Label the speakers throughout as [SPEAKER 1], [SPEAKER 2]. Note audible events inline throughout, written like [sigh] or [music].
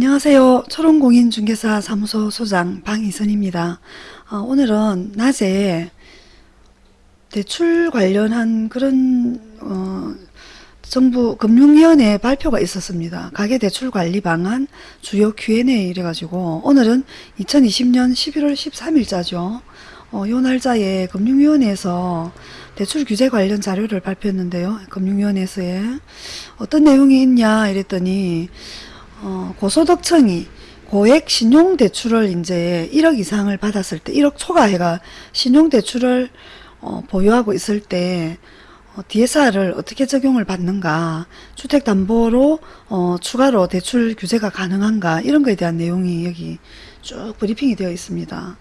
[SPEAKER 1] 안녕하세요. 초롱공인중개사 사무소 소장 방희선입니다. 어, 오늘은 낮에 대출 관련한 그런 어, 정부 금융위원회 발표가 있었습니다. 가계대출 관리 방안 주요 Q&A 이래가지고 오늘은 2020년 11월 13일자죠. 어, 요 날짜에 금융위원회에서 대출 규제 관련 자료를 발표했는데요. 금융위원회에서의 어떤 내용이 있냐 이랬더니 어, 고소득층이 고액 신용대출을 이제 1억 이상을 받았을 때 1억 초과해가 신용대출을 어, 보유하고 있을 때 어, DSR을 어떻게 적용을 받는가 주택담보로 어, 추가로 대출 규제가 가능한가 이런 거에 대한 내용이 여기 쭉 브리핑이 되어 있습니다.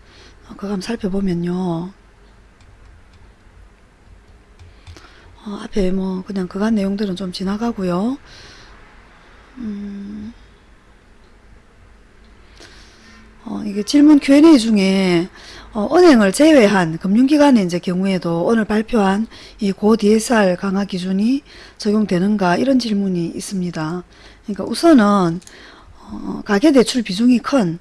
[SPEAKER 1] 어, 그거 한번 살펴보면요. 어, 앞에 뭐 그냥 그간 내용들은 좀 지나가고요. 음, 어, 이게 질문 Q&A 중에 어, 은행을 제외한 금융기관의 이제 경우에도 오늘 발표한 이 고 DSR 강화 기준이 적용되는가 이런 질문이 있습니다. 그러니까 우선은 어, 가계대출 비중이 큰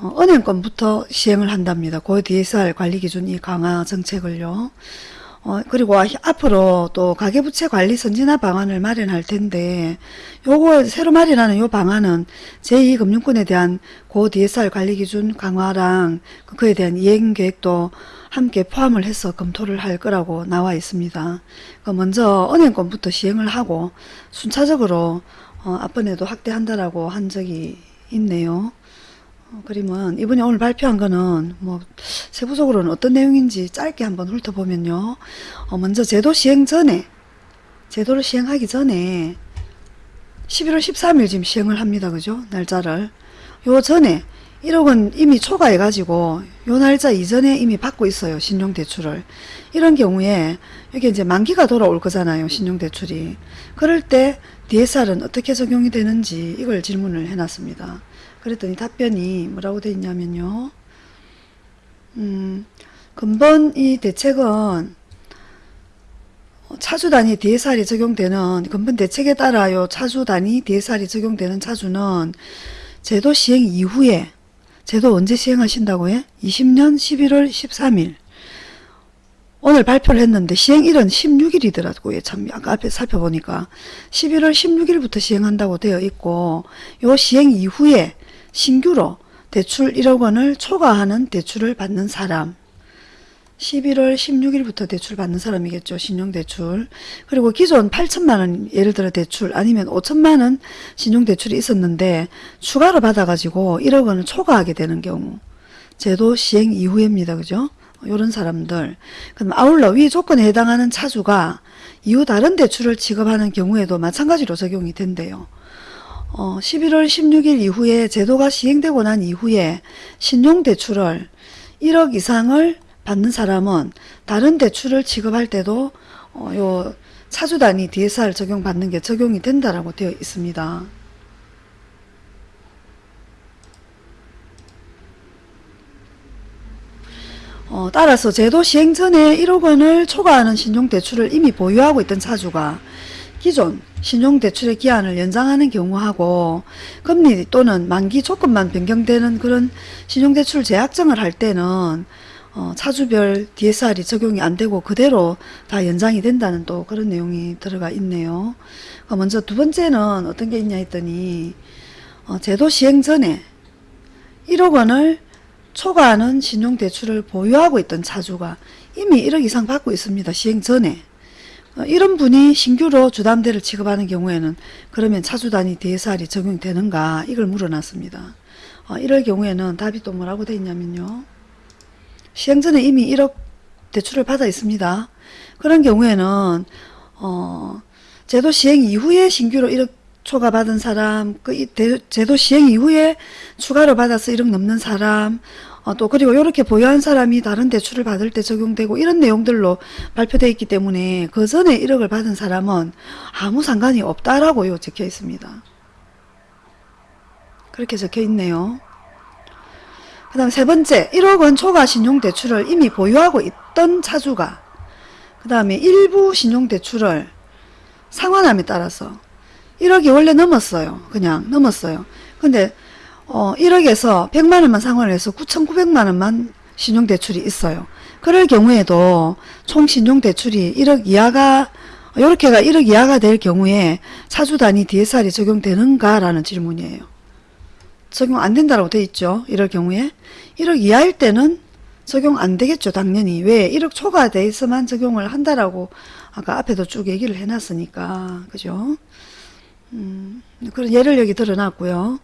[SPEAKER 1] 어, 은행권부터 시행을 한답니다. 고 DSR 관리 기준 이 강화 정책을요. 어, 그리고 앞으로 또 가계부채 관리 선진화 방안을 마련할 텐데 요거 새로 마련하는 요 방안은 제2금융권에 대한 고 DSR 관리 기준 강화랑 그에 대한 이행 계획도 함께 포함을 해서 검토를 할 거라고 나와 있습니다. 그 먼저 은행권부터 시행을 하고 순차적으로 어, 앞번에도 확대한다라고 한 적이 있네요. 어, 그러면 이번에 오늘 발표한 거는 뭐 세부적으로는 어떤 내용인지 짧게 한번 훑어보면요. 어, 먼저 제도 시행 전에 제도를 시행하기 전에 11월 13일 지금 시행을 합니다. 그죠? 날짜를. 요 전에 1억은 이미 초과해 가지고 요 날짜 이전에 이미 받고 있어요. 신용대출을. 이런 경우에 여기 이제 만기가 돌아올 거잖아요. 신용대출이. 그럴 때 DSR은 어떻게 적용이 되는지 이걸 질문을 해놨습니다. 그랬더니 답변이 뭐라고 되어 있냐면요. 음, 근본 이 대책은 차주 단위 DSR이 적용되는 근본 대책에 따라 요. 차주 단위 DSR이 적용되는 차주는 제도 시행 이후에 제도 언제 시행하신다고 해? 20년 11월 13일 오늘 발표를 했는데 시행일은 16일이더라고요. 참 아까 앞에 살펴보니까 11월 16일부터 시행한다고 되어 있고 요 시행 이후에 신규로 대출 1억 원을 초과하는 대출을 받는 사람 11월 16일부터 대출 받는 사람이겠죠. 신용대출. 그리고 기존 8천만원 예를 들어 대출 아니면 5천만원 신용대출이 있었는데 추가로 받아가지고 1억 원을 초과하게 되는 경우 제도 시행 이후입니다. 그죠? 이런 사람들 그럼 아울러 위 조건에 해당하는 차주가 이후 다른 대출을 지급하는 경우에도 마찬가지로 적용이 된대요. 어, 11월 16일 이후에 제도가 시행되고 난 이후에 신용대출을 1억 이상을 받는 사람은 다른 대출을 지급할 때도 어, 요 차주 단위 DSR 적용받는 게 적용이 된다라고 되어 있습니다. 어, 따라서 제도 시행 전에 1억 원을 초과하는 신용대출을 이미 보유하고 있던 차주가 기존 신용대출의 기한을 연장하는 경우하고 금리 또는 만기 조건만 변경되는 그런 신용대출 재약정을 할 때는 어, 차주별 DSR이 적용이 안 되고 그대로 다 연장이 된다는 또 그런 내용이 들어가 있네요. 어, 먼저 두 번째는 어떤 게 있냐 했더니 어, 제도 시행 전에 1억 원을 초과하는 신용대출을 보유하고 있던 차주가 이미 1억 이상 받고 있습니다. 시행 전에. 어, 이런 분이 신규로 주담대를 지급하는 경우에는 그러면 차주 단위 DSR이 적용되는가 이걸 물어놨습니다. 어, 이럴 경우에는 답이 또 뭐라고 되어 있냐면요. 시행 전에 이미 1억 대출을 받아 있습니다. 그런 경우에는 어, 제도 시행 이후에 신규로 1억 초과 받은 사람, 그 제도 시행 이후에 추가로 받아서 1억 넘는 사람, 어, 또 그리고 이렇게 보유한 사람이 다른 대출을 받을 때 적용되고 이런 내용들로 발표되어 있기 때문에 그 전에 1억을 받은 사람은 아무 상관이 없다라고 요 적혀 있습니다. 그렇게 적혀 있네요. 그 다음 세 번째 1억 원 초과 신용대출을 이미 보유하고 있던 차주가 그 다음에 일부 신용대출을 상환함에 따라서 1억이 원래 넘었어요. 그냥 넘었어요. 근데 어 1억에서 100만 원만 상환을 해서 9,900만 원만 신용대출이 있어요. 그럴 경우에도 총 신용대출이 1억 이하가 이렇게가 1억 이하가 될 경우에 차주 단위 DSR이 적용되는가라는 질문이에요. 적용 안 된다고 돼 있죠. 이럴 경우에 1억 이하일 때는 적용 안 되겠죠. 당연히 왜 1억 초과 돼 있어만 적용을 한다라고 아까 앞에도 쭉 얘기를 해놨으니까 그죠. 음, 그런 예를 여기 드러났고요.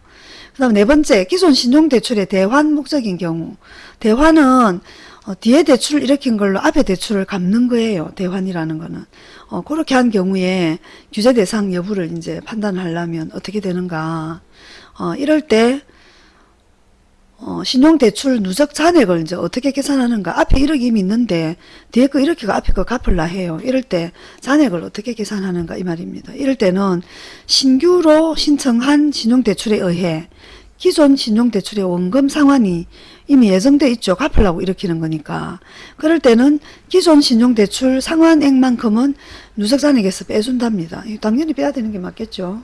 [SPEAKER 1] 그 다음 네 번째 기존 신용대출의 대환 목적인 경우 대환은 어, 뒤에 대출을 일으킨 걸로 앞에 대출을 갚는 거예요. 대환이라는 거는. 어, 그렇게 한 경우에 규제 대상 여부를 이제 판단하려면 어떻게 되는가. 어, 이럴 때, 어, 신용대출 누적 잔액을 이제 어떻게 계산하는가. 앞에 1억이 이미 있는데, 뒤에 거 1억이가 앞에 거 갚을라 해요. 이럴 때 잔액을 어떻게 계산하는가 이 말입니다. 이럴 때는 신규로 신청한 신용대출에 의해 기존 신용대출의 원금 상환이 이미 예정돼 있죠. 갚으려고 일으키는 거니까. 그럴 때는 기존 신용대출 상환액만큼은 누적 잔액에서 빼준답니다. 당연히 빼야 되는 게 맞겠죠.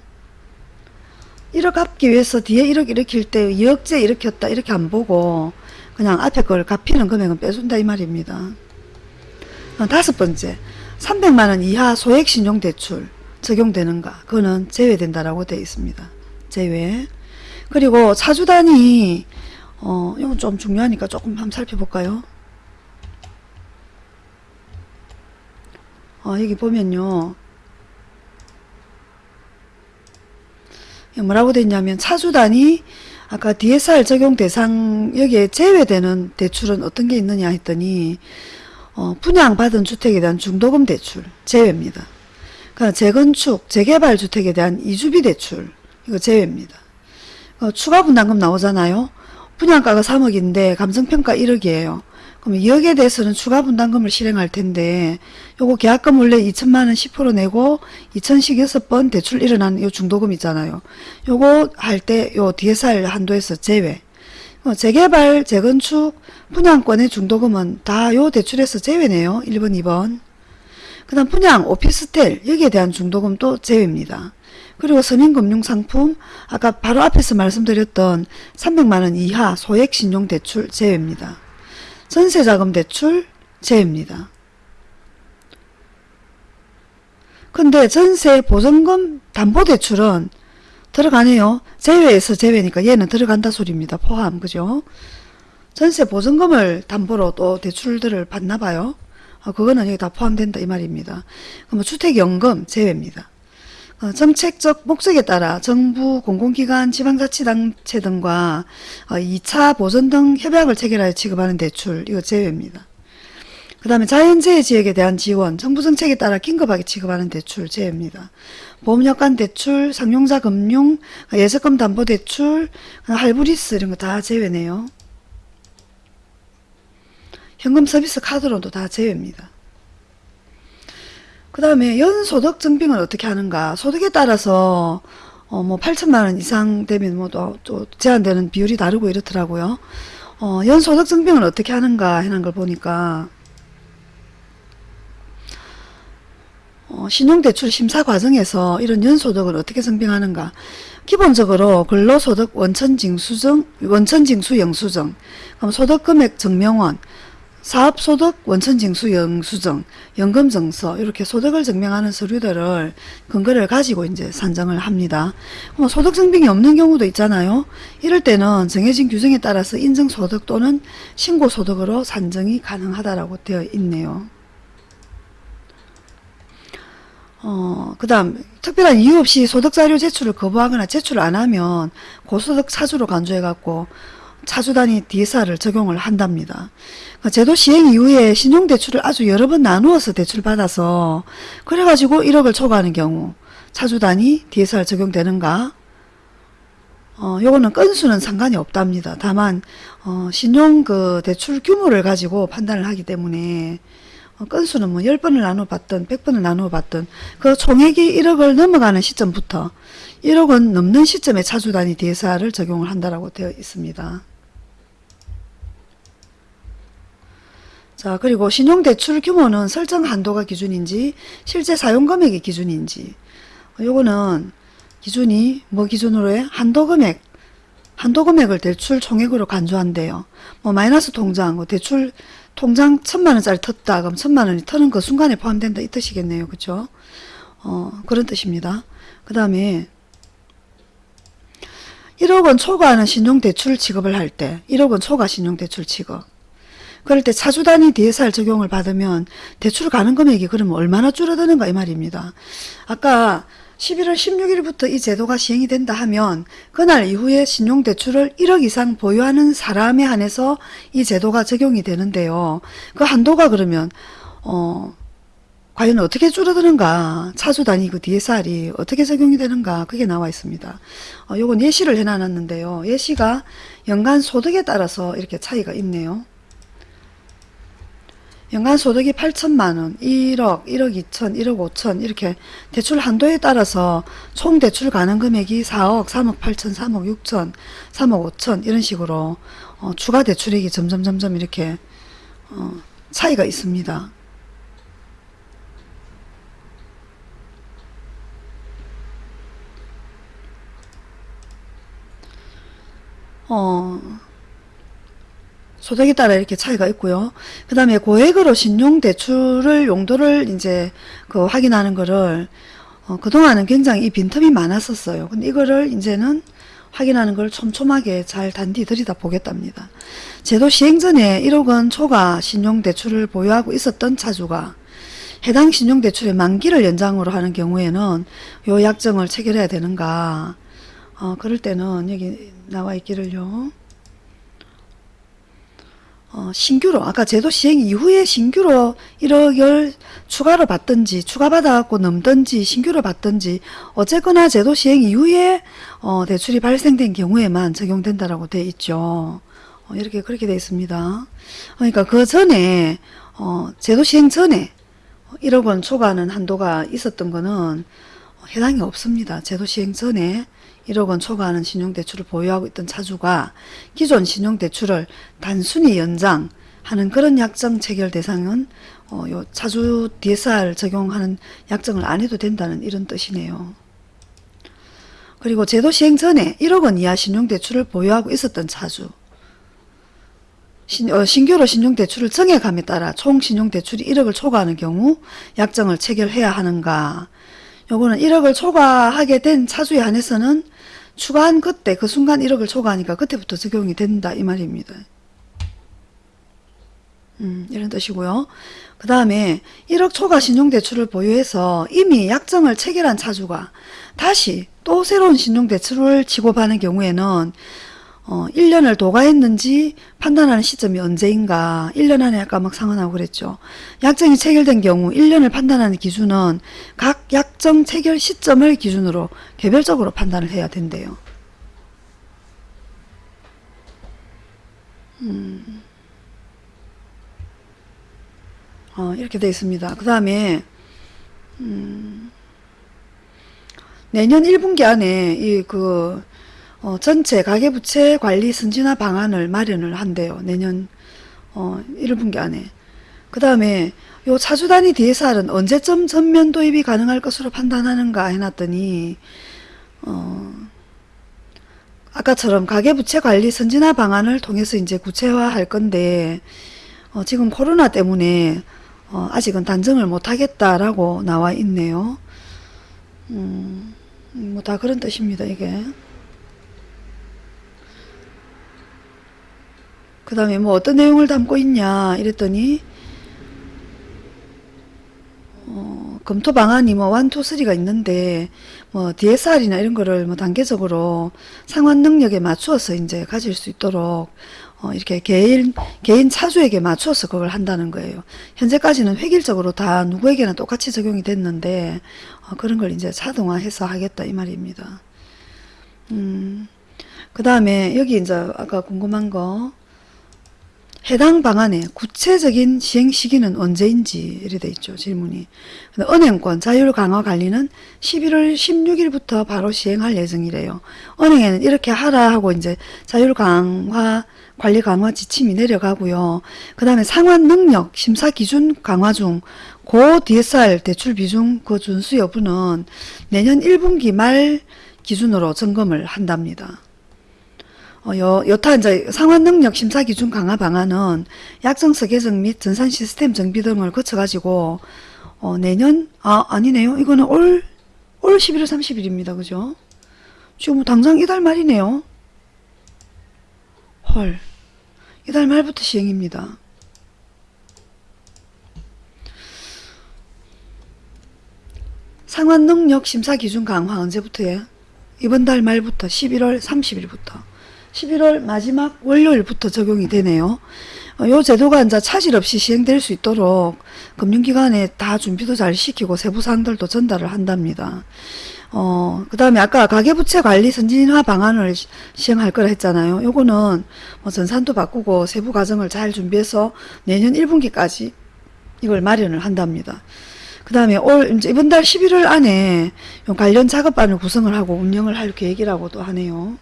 [SPEAKER 1] 1억 갚기 위해서 뒤에 1억 일으킬 때 2억째 일으켰다 이렇게 안 보고 그냥 앞에 걸 갚히는 금액은 빼준다 이 말입니다. 어, 다섯 번째 300만원 이하 소액 신용대출 적용되는가 그거는 제외된다라고 되어 있습니다. 제외 그리고 차주단이 어, 이건 좀 중요하니까 조금 한번 살펴볼까요? 어, 여기 보면요. 이게 뭐라고 돼 있냐면 차주단이 아까 DSR 적용 대상 여기에 제외되는 대출은 어떤 게 있느냐 했더니 어, 분양받은 주택에 대한 중도금 대출 제외입니다. 그러니까 재건축, 재개발 주택에 대한 이주비 대출 이거 제외입니다. 어, 추가 분담금 나오잖아요. 분양가가 3억인데 감정평가 1억이에요. 그럼 2억에 대해서는 추가 분담금을 실행할 텐데 요거 계약금 원래 2천만 원 10% 내고 2천씩 6번 대출 일어나는 요 중도금 있잖아요. 요거 할 때 요 DSR 한도에서 제외. 어, 재개발, 재건축, 분양권의 중도금은 다 요 대출에서 제외네요. 1번, 2번. 그 다음 분양, 오피스텔 여기에 대한 중도금도 제외입니다. 그리고 서민금융상품 아까 바로 앞에서 말씀드렸던 300만원 이하 소액 신용대출 제외입니다. 전세자금 대출 제외입니다. 근데 전세 보증금 담보대출은 들어가네요. 제외에서 제외니까 얘는 들어간다 소리입니다. 포함 그죠? 전세 보증금을 담보로 또 대출들을 받나 봐요. 어, 그거는 여기 다 포함된다 이 말입니다. 그럼 주택연금 제외입니다. 어, 정책적 목적에 따라 정부, 공공기관, 지방자치단체 등과 어, 2차 보전 등 협약을 체결하여 지급하는 대출 이거 제외입니다. 그 다음에 자연재해 지역에 대한 지원, 정부 정책에 따라 긴급하게 지급하는 대출 제외입니다. 보험약관 대출, 상용자 금융, 예적금 담보 대출, 할부리스 이런 거 다 제외네요. 현금 서비스 카드론도 다 제외입니다. 그 다음에 연소득 증빙을 어떻게 하는가. 소득에 따라서 어, 뭐 8천만 원 이상 되면 뭐또 또 제한되는 비율이 다르고 이렇더라고요. 어, 연소득 증빙을 어떻게 하는가 하는 걸 보니까 어, 신용대출 심사 과정에서 이런 연소득을 어떻게 증빙하는가. 기본적으로 근로소득 원천징수증, 원천징수 영수증, 그럼 소득금액 증명원, 사업소득 원천징수 영수증, 연금증서 이렇게 소득을 증명하는 서류들을 근거를 가지고 이제 산정을 합니다. 뭐 소득 증빙이 없는 경우도 있잖아요. 이럴 때는 정해진 규정에 따라서 인증소득 또는 신고소득으로 산정이 가능하다라고 되어 있네요. 어, 그 다음, 특별한 이유 없이 소득자료 제출을 거부하거나 제출을 안 하면 고소득 차주로 간주해갖고 차주 단위 DSR을 적용을 한답니다. 그러니까 제도 시행 이후에 신용대출을 아주 여러 번 나누어서 대출받아서 그래가지고 1억을 초과하는 경우 차주 단위 DSR 적용되는가? 어, 요거는 건수는 상관이 없답니다. 다만 어, 신용 그 대출 규모를 가지고 판단을 하기 때문에 어, 건수는 뭐 10번을 나누어 봤든 100번을 나누어 봤든 그 총액이 1억을 넘어가는 시점부터 1억은 넘는 시점에 차주 단위 DSR을 적용을 한다라고 되어 있습니다. 자 그리고 신용대출 규모는 설정 한도가 기준인지 실제 사용금액이 기준인지 요거는 기준이 뭐 기준으로 해? 한도금액 한도 금액을 대출 총액으로 간주한대요. 뭐 마이너스 통장, 뭐 대출 통장 천만 원짜리 텄다. 그럼 천만 원이 터는 그 순간에 포함된다 이 뜻이겠네요. 그죠? 어, 그런 뜻입니다. 그 다음에 1억 원 초과하는 신용대출 취급을 할 때, 1억 원 초과 신용대출 취급. 그럴 때 차주 단위 DSR 적용을 받으면 대출 가능 금액이 그러면 얼마나 줄어드는가 이 말입니다. 아까 11월 16일부터 이 제도가 시행이 된다 하면 그날 이후에 신용대출을 1억 이상 보유하는 사람에 한해서 이 제도가 적용이 되는데요. 그 한도가 그러면 어 과연 어떻게 줄어드는가 차주 단위 그 DSR이 어떻게 적용이 되는가 그게 나와 있습니다. 어, 요건 예시를 해놨는데요. 예시가 연간 소득에 따라서 이렇게 차이가 있네요. 연간 소득이 8천만 원, 1억, 1억 2천, 1억 5천 이렇게 대출 한도에 따라서 총 대출 가능 금액이 4억, 3억 8천, 3억 6천, 3억 5천 이런 식으로 어, 추가 대출액이 점점 점점 이렇게 어, 차이가 있습니다. 어, 소득에 따라 이렇게 차이가 있고요. 그 다음에 고액으로 신용대출을 용도를 이제 그 확인하는 거를 어, 그동안은 굉장히 이 빈틈이 많았었어요. 근데 이거를 이제는 확인하는 걸 촘촘하게 잘 단디 들이다 보겠답니다. 제도 시행 전에 1억 원 초과 신용대출을 보유하고 있었던 차주가 해당 신용대출의 만기를 연장으로 하는 경우에는 요 약정을 체결해야 되는가 어, 그럴 때는 여기 나와 있기를요. 어, 신규로 아까 제도 시행 이후에 신규로 1억을 추가로 받든지 추가받아갖고 넘든지 신규로 받든지 어쨌거나 제도 시행 이후에 어, 대출이 발생된 경우에만 적용된다라고 돼 있죠. 어, 이렇게 그렇게 돼 있습니다. 그러니까 그 전에 어, 제도 시행 전에 1억 원 초과하는 한도가 있었던 거는 해당이 없습니다. 제도 시행 전에 1억 원 초과하는 신용대출을 보유하고 있던 차주가 기존 신용대출을 단순히 연장하는 그런 약정 체결 대상은 어, 요 차주 DSR 적용하는 약정을 안 해도 된다는 이런 뜻이네요. 그리고 제도 시행 전에 1억 원 이하 신용대출을 보유하고 있었던 차주 신, 어, 신규로 신용대출을 정액함에 따라 총 신용대출이 1억을 초과하는 경우 약정을 체결해야 하는가 요거는 1억을 초과하게 된 차주에 한해서는 추가한 그때 그 순간 1억을 초과하니까 그때부터 적용이 된다 이 말입니다. 음, 이런 뜻이고요. 그 다음에 1억 초과 신용대출을 보유해서 이미 약정을 체결한 차주가 다시 또 새로운 신용대출을 지급하는 경우에는 어, 1년을 도과했는지 판단하는 시점이 언제인가 1년 안에 아까 막 상환하고 그랬죠. 약정이 체결된 경우 1년을 판단하는 기준은 각 약정 체결 시점을 기준으로 개별적으로 판단을 해야 된대요. 음. 어, 이렇게 되어 있습니다. 그 다음에 음, 내년 1분기 안에 이 그 어, 전체 가계부채 관리 선진화 방안을 마련을 한대요. 내년 어, 1분기 안에. 그 다음에 요 차주단위 DSR은 언제쯤 전면 도입이 가능할 것으로 판단하는가 해놨더니 어, 아까처럼 가계부채 관리 선진화 방안을 통해서 이제 구체화할 건데 어, 지금 코로나 때문에 어, 아직은 단정을 못하겠다라고 나와 있네요. 음, 뭐 다 그런 뜻입니다. 이게. 그 다음에 뭐 어떤 내용을 담고 있냐 이랬더니 어, 검토 방안이 뭐 1, 2, 3가 있는데 뭐 DSR이나 이런 거를 뭐 단계적으로 상환 능력에 맞추어서 이제 가질 수 있도록 어, 이렇게 개인 개인 차주에게 맞추어서 그걸 한다는 거예요. 현재까지는 획일적으로 다 누구에게나 똑같이 적용이 됐는데 어, 그런 걸 이제 자동화해서 하겠다 이 말입니다. 음, 그 다음에 여기 이제 아까 궁금한 거 해당 방안의 구체적인 시행 시기는 언제인지 이래 돼 있죠. 질문이. 은행권 자율 강화 관리는 11월 16일부터 바로 시행할 예정이래요. 은행에는 이렇게 하라 하고 이제 자율 강화 관리 강화 지침이 내려가고요. 그 다음에 상환 능력 심사 기준 강화 중 고 DSR 대출 비중 그 준수 여부는 내년 1분기 말 기준으로 점검을 한답니다. 어, 여, 여타 이제 상환 능력 심사 기준 강화 방안은 약정서 개정 및 전산 시스템 정비 등을 거쳐가지고 어, 내년 아 아니네요. 이거는 올올 11월 30일입니다. 그죠? 지금 뭐 당장 이달 말이네요. 헐. 이달 말부터 시행입니다. 상환 능력 심사 기준 강화 언제부터예요? 이번 달 말부터 11월 30일부터 11월 마지막 월요일부터 적용이 되네요. 어, 요 제도가 이제 차질 없이 시행될 수 있도록 금융기관에 다 준비도 잘 시키고 세부 사항들도 전달을 한답니다. 어, 그 다음에 아까 가계부채 관리 선진화 방안을 시- 시행할 거라 했잖아요. 요거는 뭐 전산도 바꾸고 세부 과정을 잘 준비해서 내년 1분기까지 이걸 마련을 한답니다. 그 다음에 올, 이제 이번 달 11월 안에 요 관련 작업반을 구성을 하고 운영을 할 계획이라고도 하네요.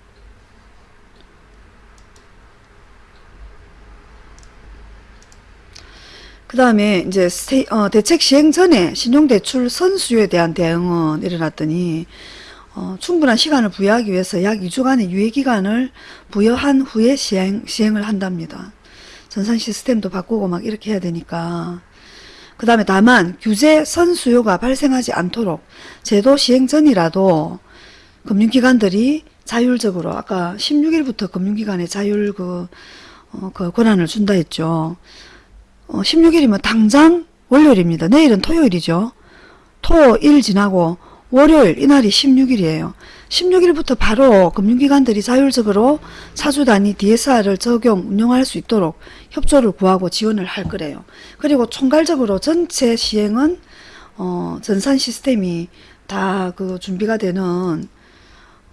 [SPEAKER 1] 그 다음에 이제 세- 어, 대책 시행 전에 신용대출 선수요에 대한 대응은 일어났더니 어, 충분한 시간을 부여하기 위해서 약 2주간의 유예기간을 부여한 후에 시행, 시행을 한답니다. 전산 시스템도 바꾸고 막 이렇게 해야 되니까. 그 다음에 다만 규제 선수요가 발생하지 않도록 제도 시행 전이라도 금융기관들이 자율적으로 아까 16일부터 금융기관에 자율 그, 어, 그 권한을 준다 했죠. 어, 16일이면 당장 월요일입니다. 내일은 토요일이죠. 토, 일 지나고 월요일 이날이 16일이에요. 16일부터 바로 금융기관들이 자율적으로 사주 단위 DSR을 적용, 운영할 수 있도록 협조를 구하고 지원을 할 거래요. 그리고 총괄적으로 전체 시행은 어, 전산 시스템이 다 그 준비가 되는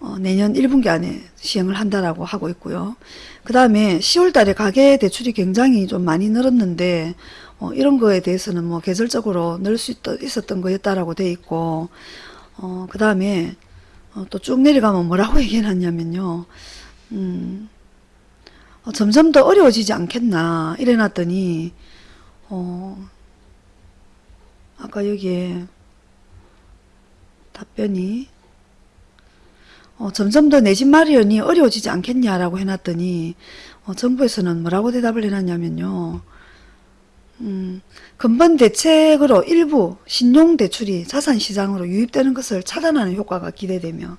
[SPEAKER 1] 어, 내년 1분기 안에 시행을 한다라고 하고 있고요. 그 다음에 10월 달에 가계 대출이 굉장히 좀 많이 늘었는데, 어, 이런 거에 대해서는 뭐 계절적으로 늘 수 있었던 거였다라고 돼 있고, 어, 그 다음에 어, 또 쭉 내려가면 뭐라고 [laughs] 얘기해놨냐면요. 음, 어, 점점 더 어려워지지 않겠나 이래놨더니, 어, 아까 여기에 답변이 어, 점점 더 내 집 마련이 어려워지지 않겠냐라고 해놨더니 어, 정부에서는 뭐라고 대답을 해놨냐면요. 음, 근본 대책으로 일부 신용대출이 자산시장으로 유입되는 것을 차단하는 효과가 기대되며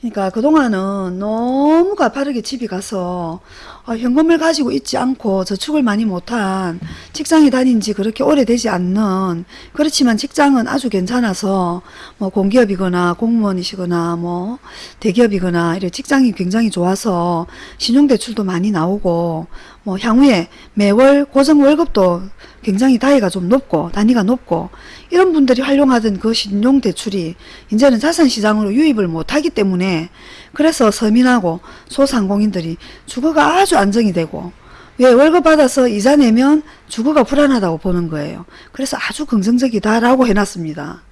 [SPEAKER 1] 그러니까 그동안은 너무 가파르게 집이 가서 어, 현금을 가지고 있지 않고 저축을 많이 못한 직장에 다닌 지 그렇게 오래되지 않는 그렇지만 직장은 아주 괜찮아서 뭐 공기업이거나 공무원이시거나 뭐 대기업이거나 이런 직장이 굉장히 좋아서 신용대출도 많이 나오고 뭐 향후에 매월 고정 월급도 굉장히 다이가 좀 높고 단위가 높고 이런 분들이 활용하던 그 신용대출이 이제는 자산시장으로 유입을 못하기 때문에 그래서 서민하고 소상공인들이 주거가 아주 안정이 되고 왜 월급 받아서 이자 내면 주거가 불안하다고 보는 거예요. 그래서 아주 긍정적이다라고 해놨습니다.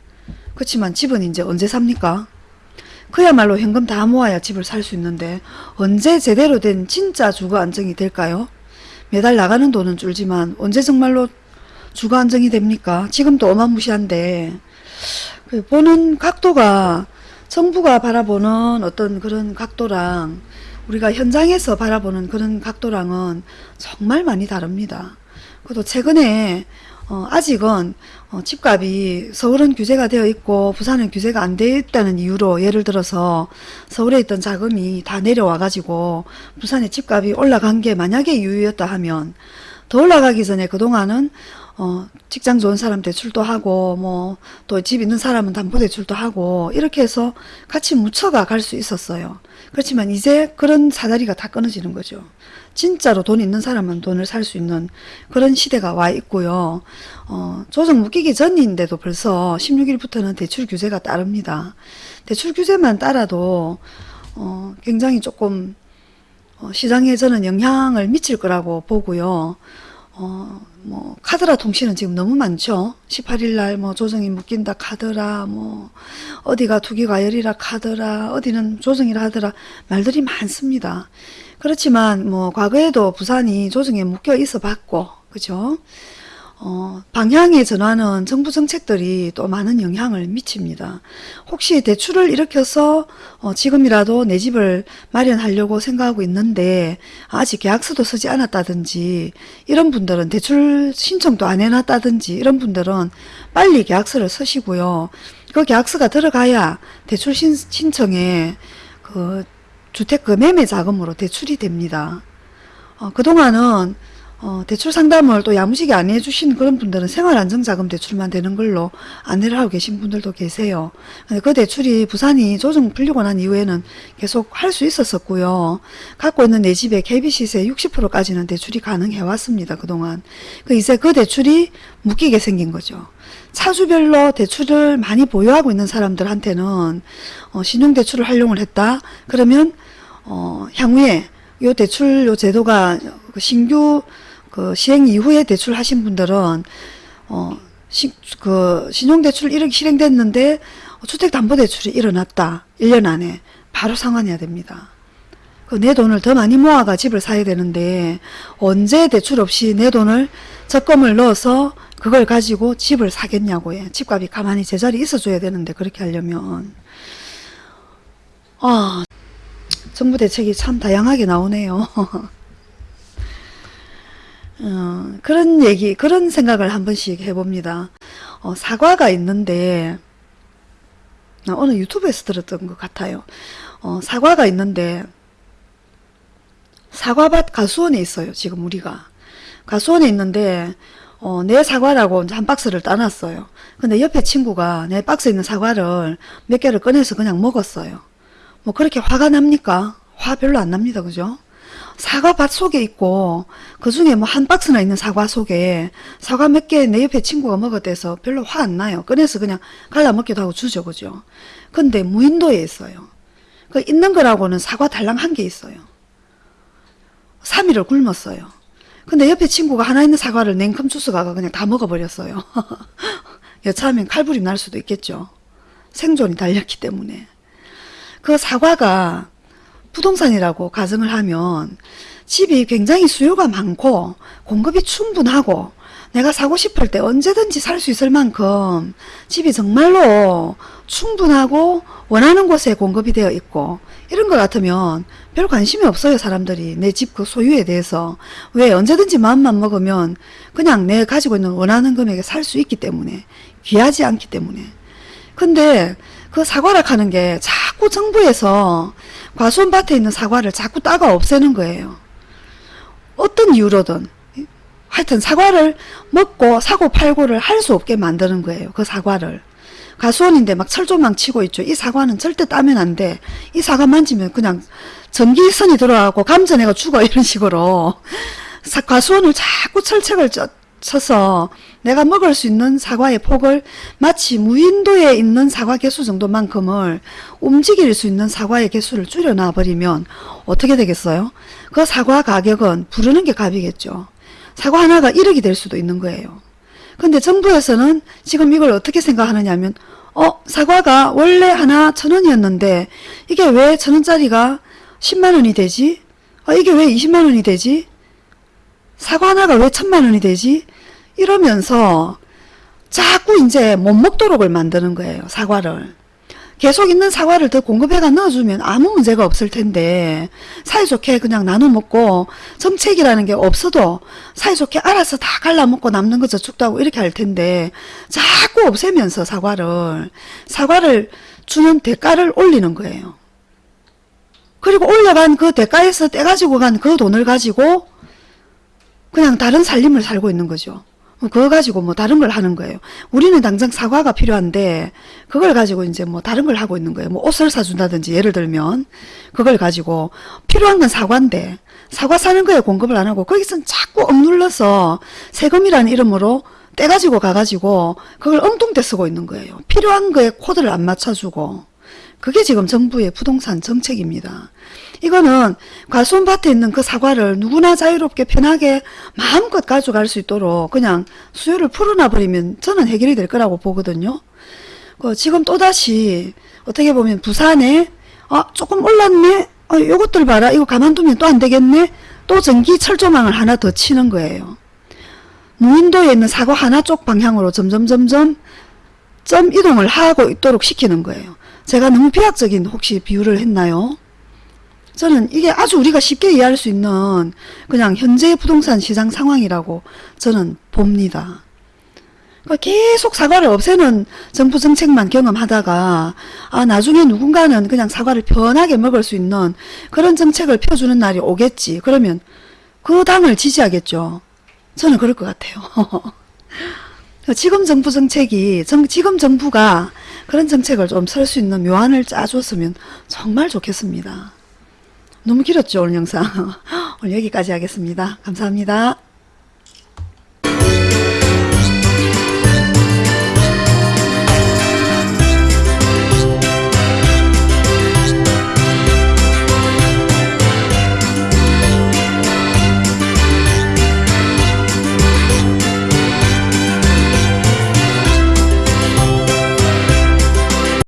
[SPEAKER 1] 그렇지만 집은 이제 언제 삽니까? 그야말로 현금 다 모아야 집을 살 수 있는데 언제 제대로 된 진짜 주거 안정이 될까요? 매달 나가는 돈은 줄지만 언제 정말로 주거 안정이 됩니까? 지금도 어마무시한데 그 보는 각도가 정부가 바라보는 어떤 그런 각도랑 우리가 현장에서 바라보는 그런 각도랑은 정말 많이 다릅니다. 그래도 최근에 어, 아직은 어, 집값이 서울은 규제가 되어 있고 부산은 규제가 안 되어 있다는 이유로 예를 들어서 서울에 있던 자금이 다 내려와 가지고 부산의 집값이 올라간 게 만약에 이유였다 하면 더 올라가기 전에 그동안은 어, 직장 좋은 사람 대출도 하고 뭐 또 집 있는 사람은 담보 대출도 하고 이렇게 해서 같이 묻혀가 갈 수 있었어요. 그렇지만 이제 그런 사다리가 다 끊어지는 거죠. 진짜로 돈 있는 사람은 돈을 살 수 있는 그런 시대가 와 있고요. 어, 조정 묶이기 전인데도 벌써 16일부터는 대출 규제가 따릅니다. 대출 규제만 따라도 어, 굉장히 조금 어, 시장에 저는 영향을 미칠 거라고 보고요. 어, 뭐, 카드라 통신은 지금 너무 많죠. 18일 날 뭐 조정이 묶인다 카드라, 뭐, 어디가 투기과열이라 카드라, 어디는 조정이라 하더라, 말들이 많습니다. 그렇지만 뭐, 과거에도 부산이 조정에 묶여 있어 봤고, 그죠? 어, 방향의 전환은 정부 정책들이 또 많은 영향을 미칩니다. 혹시 대출을 일으켜서 어, 지금이라도 내 집을 마련하려고 생각하고 있는데 아직 계약서도 쓰지 않았다든지 이런 분들은 대출 신청도 안 해놨다든지 이런 분들은 빨리 계약서를 쓰시고요. 그 계약서가 들어가야 대출 신, 신청에 그 주택 그 매매 자금으로 대출이 됩니다. 어, 그동안은 어, 대출 상담을 또 야무지게 안 해주신 그런 분들은 생활안정자금 대출만 되는 걸로 안내를 하고 계신 분들도 계세요. 근데 그 대출이 부산이 조정 풀리고 난 이후에는 계속 할 수 있었었고요. 갖고 있는 내 집의 KB시세 60%까지는 대출이 가능해 왔습니다. 그동안. 그 이제 그 대출이 묶이게 생긴 거죠. 차주별로 대출을 많이 보유하고 있는 사람들한테는 어, 신용대출을 활용을 했다. 그러면 어, 향후에 요 대출 요 제도가 그 신규 그 시행 이후에 대출하신 분들은 어, 시, 그 신용대출 이렇게 실행됐는데 주택담보대출이 일어났다. 1년 안에 바로 상환해야 됩니다. 그 내 돈을 더 많이 모아가 집을 사야 되는데 언제 대출 없이 내 돈을 적금을 넣어서 그걸 가지고 집을 사겠냐고요. 집값이 가만히 제자리 있어줘야 되는데 그렇게 하려면 아 정부 대책이 참 다양하게 나오네요. [laughs] 어, 그런 얘기, 그런 생각을 한 번씩 해봅니다. 어, 사과가 있는데, 어, 어느 유튜브에서 들었던 것 같아요. 어, 사과가 있는데, 사과밭 가수원에 있어요, 지금 우리가. 가수원에 있는데, 어, 내 사과라고 한 박스를 따놨어요. 근데 옆에 친구가 내 박스에 있는 사과를 몇 개를 꺼내서 그냥 먹었어요. 뭐 그렇게 화가 납니까? 화 별로 안 납니다. 그죠? 사과밭 속에 있고 그 중에 뭐 한 박스나 있는 사과 속에 사과 몇 개 내 옆에 친구가 먹었대서 별로 화 안 나요. 꺼내서 그냥 갈라 먹기도 하고 주죠. 그죠? 근데 무인도에 있어요. 그 있는 거라고는 사과 달랑 한 개 있어요. 3일을 굶었어요. 근데 옆에 친구가 하나 있는 사과를 냉큼 주스가가 그냥 다 먹어버렸어요. [laughs] 여차하면 칼부림 날 수도 있겠죠. 생존이 달렸기 때문에. 그 사과가 부동산이라고 가정을 하면 집이 굉장히 수요가 많고 공급이 충분하고 내가 사고 싶을 때 언제든지 살 수 있을 만큼 집이 정말로 충분하고 원하는 곳에 공급이 되어 있고 이런 것 같으면 별 관심이 없어요 사람들이. 내 집 그 소유에 대해서. 왜 언제든지 마음만 먹으면 그냥 내 가지고 있는 원하는 금액에 살 수 있기 때문에 귀하지 않기 때문에. 근데 그 사과락 하는 게 자꾸 정부에서 과수원밭에 있는 사과를 자꾸 따가 없애는 거예요. 어떤 이유로든 하여튼 사과를 먹고 사고 팔고를 할 수 없게 만드는 거예요. 그 사과를. 가수원인데 막 철조망 치고 있죠. 이 사과는 절대 따면 안 돼. 이 사과 만지면 그냥 전기선이 들어가고 감전해가 죽어 이런 식으로 가수원을 자꾸 철책을 쳐서 내가 먹을 수 있는 사과의 폭을 마치 무인도에 있는 사과 개수 정도만큼을 움직일 수 있는 사과의 개수를 줄여놔 버리면 어떻게 되겠어요? 그 사과 가격은 부르는 게 값이겠죠. 사과 하나가 1억이 될 수도 있는 거예요. 근데 정부에서는 지금 이걸 어떻게 생각하느냐 하면 어 사과가 원래 하나 천원이었는데 이게 왜 천원짜리가 10만원이 되지? 어, 이게 왜 20만원이 되지? 사과 하나가 왜 천만 원이 되지? 이러면서 자꾸 이제 못 먹도록을 만드는 거예요. 사과를. 계속 있는 사과를 더 공급해가 넣어주면 아무 문제가 없을 텐데 사이좋게 그냥 나눠 먹고 정책이라는 게 없어도 사이좋게 알아서 다 갈라먹고 남는 거 저축도 하고 이렇게 할 텐데 자꾸 없애면서 사과를 사과를 주는 대가를 올리는 거예요. 그리고 올려간 그 대가에서 떼가지고 간 그 돈을 가지고 그냥 다른 살림을 살고 있는 거죠. 그거 가지고 뭐 다른 걸 하는 거예요. 우리는 당장 사과가 필요한데 그걸 가지고 이제 뭐 다른 걸 하고 있는 거예요. 뭐 옷을 사준다든지 예를 들면 그걸 가지고 필요한 건 사과인데 사과 사는 거에 공급을 안 하고 거기서 자꾸 억눌러서 세금이라는 이름으로 떼가지고 가가지고 그걸 엉뚱대 쓰고 있는 거예요. 필요한 거에 코드를 안 맞춰주고 그게 지금 정부의 부동산 정책입니다. 이거는 과수원밭에 있는 그 사과를 누구나 자유롭게 편하게 마음껏 가져갈 수 있도록 그냥 수요를 풀어놔 버리면 저는 해결이 될 거라고 보거든요. 그 지금 또다시 어떻게 보면 부산에 아 조금 올랐네 어, 요것들 봐라 이거 가만두면 또 안 되겠네 또 전기 철조망을 하나 더 치는 거예요. 무인도에 있는 사고 하나 쪽 방향으로 점점 점점 점 이동을 하고 있도록 시키는 거예요. 제가 너무 비약적인 혹시 비유를 했나요? 저는 이게 아주 우리가 쉽게 이해할 수 있는 그냥 현재의 부동산 시장 상황이라고 저는 봅니다. 그러니까 계속 사과를 없애는 정부 정책만 경험하다가 아 나중에 누군가는 그냥 사과를 편하게 먹을 수 있는 그런 정책을 펴주는 날이 오겠지. 그러면 그 당을 지지하겠죠. 저는 그럴 것 같아요. [laughs] 지금 정부 정책이 정, 지금 정부가 그런 정책을 좀 설 수 있는 묘안을 짜줬으면 정말 좋겠습니다. 너무 길었죠 오늘 영상. [laughs] 오늘 여기까지 하겠습니다. 감사합니다.